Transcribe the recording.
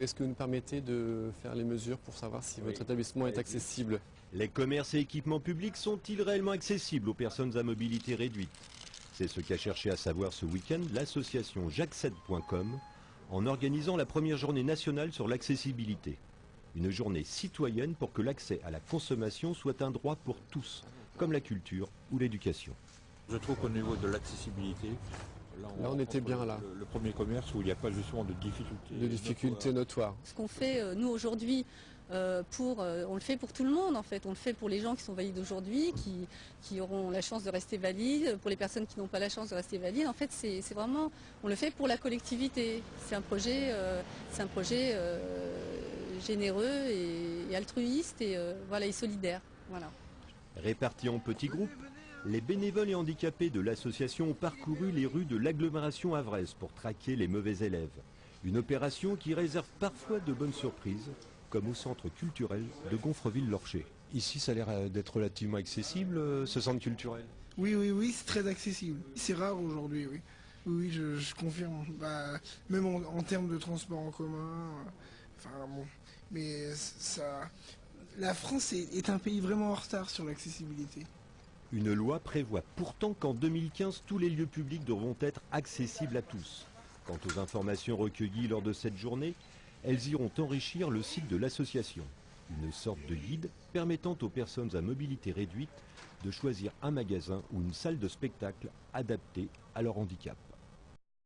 Est-ce que vous nous permettez de faire les mesures pour savoir si votre établissement est accessible? Les commerces et équipements publics sont-ils réellement accessibles aux personnes à mobilité réduite? C'est ce qu'a cherché à savoir ce week-end l'association jacques7.com en organisant la première journée nationale sur l'accessibilité. Une journée citoyenne pour que l'accès à la consommation soit un droit pour tous, comme la culture ou l'éducation. Je trouve qu'au niveau de l'accessibilité, Là, on était bien, là. Le, le premier commerce où il n'y a pas justement de difficultés. De difficultés notoires. Ce qu'on fait euh, nous aujourd'hui, euh, pour, euh, on le fait pour tout le monde en fait. On le fait pour les gens qui sont valides aujourd'hui, qui, qui auront la chance de rester valides, pour les personnes qui n'ont pas la chance de rester valides. En fait, c'est vraiment, on le fait pour la collectivité. C'est un projet, euh, c'est un projet euh, généreux et, et altruiste et euh, voilà et solidaire. Voilà. Répartis en petits groupes, les bénévoles et handicapés de l'association ont parcouru les rues de l'agglomération havraise pour traquer les mauvais élèves. Une opération qui réserve parfois de bonnes surprises, comme au centre culturel de Gonfreville-Lorcher. Ici, ça a l'air euh, d'être relativement accessible, euh, ce centre culturel? Oui, oui, oui, c'est très accessible. C'est rare aujourd'hui, oui. Oui, oui, je, je confirme. Bah, même en, en termes de transport en commun. euh, Enfin bon, mais ça, la France est, est un pays vraiment en retard sur l'accessibilité. Une loi prévoit pourtant qu'en 2015, tous les lieux publics devront être accessibles à tous. Quant aux informations recueillies lors de cette journée, elles iront enrichir le site de l'association. Une sorte de guide permettant aux personnes à mobilité réduite de choisir un magasin ou une salle de spectacle adaptée à leur handicap.